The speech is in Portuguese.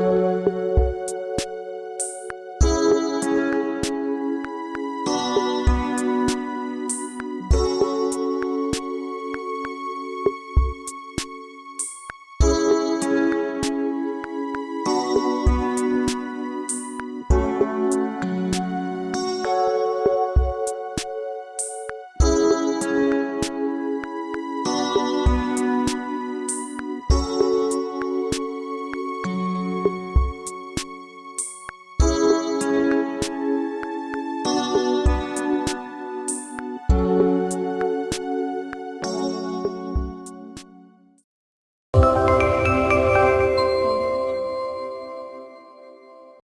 Música